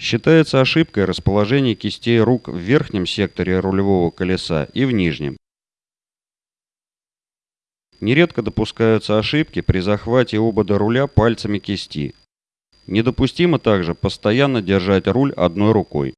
Считается ошибкой расположение кистей рук в верхнем секторе рулевого колеса и в нижнем. Нередко допускаются ошибки при захвате обода руля пальцами кисти. Недопустимо также постоянно держать руль одной рукой.